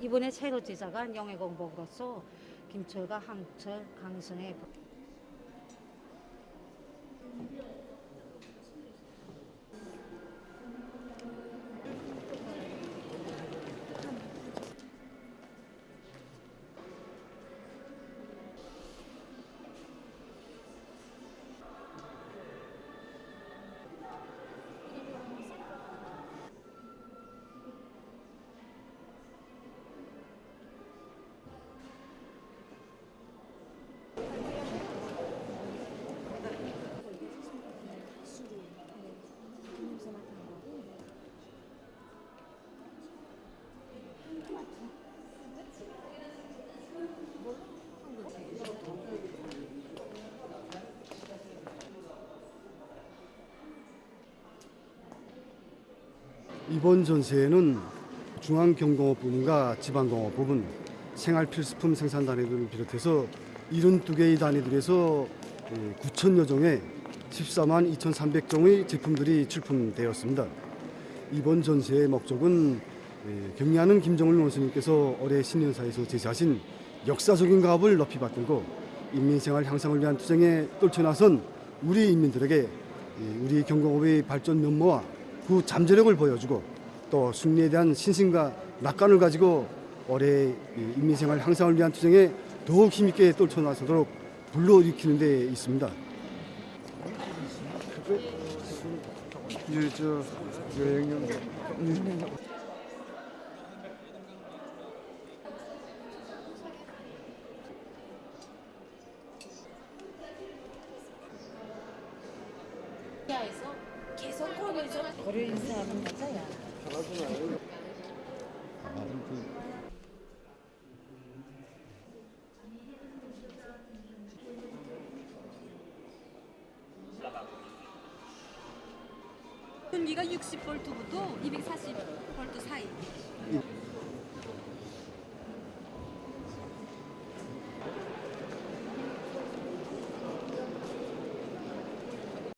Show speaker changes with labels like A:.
A: 이번에 새로 제작한 영예공복으로서 김철과 항철, 강성의
B: 이번 전시회는 중앙경공업부문과 지방공업부문, 생활필수품 생산단위들을 비롯해서 72개의 단위들에서 9천여 종의 14만 2,300종의 제품들이 출품되었습니다. 이번 전시회의 목적은 에, 경리하는 김정일 원수님께서 올해 신년사에서 제시하신 역사적인 가업을 높이 받들고 인민생활 향상을 위한 투쟁에 떨쳐나선 우리 인민들에게 이 우리 경공업의 발전 면모와 그 잠재력을 보여주고 또 승리에 대한 신심과 낙관을 가지고 올해 이 인민생활 향상을 위한 투쟁에 더욱 힘있게 떨쳐나서도록 불러일으키는 데 있습니다.
C: 저 여행용
D: 야에서 계속 거리죠. 거리 인사하는 여자야. 전기가 60볼트부터 240볼트